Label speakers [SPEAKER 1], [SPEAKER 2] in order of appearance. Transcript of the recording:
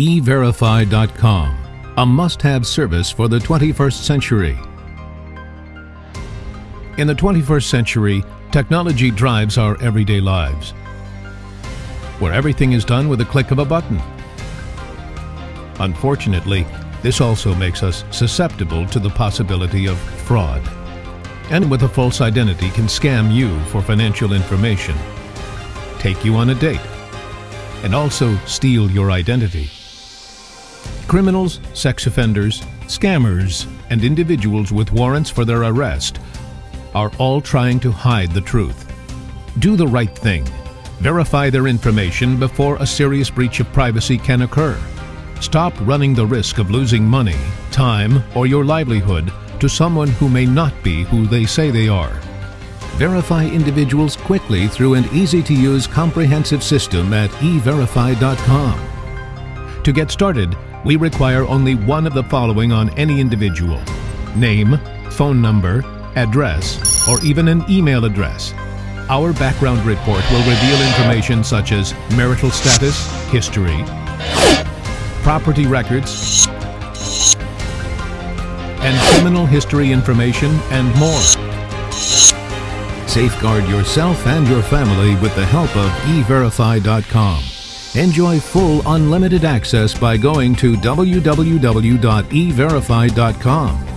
[SPEAKER 1] eVerify.com, a must-have service for the 21st century. In the 21st century, technology drives our everyday lives, where everything is done with a click of a button. Unfortunately, this also makes us susceptible to the possibility of fraud. And with a false identity can scam you for financial information, take you on a date, and also steal your identity. Criminals, sex offenders, scammers, and individuals with warrants for their arrest are all trying to hide the truth. Do the right thing. Verify their information before a serious breach of privacy can occur. Stop running the risk of losing money, time, or your livelihood to someone who may not be who they say they are. Verify individuals quickly through an easy-to-use comprehensive system at everify.com. To get started, we require only one of the following on any individual. Name, phone number, address, or even an email address. Our background report will reveal information such as marital status, history, property records, and criminal history information and more. Safeguard yourself and your family with the help of eVerify.com. Enjoy full unlimited access by going to www.everify.com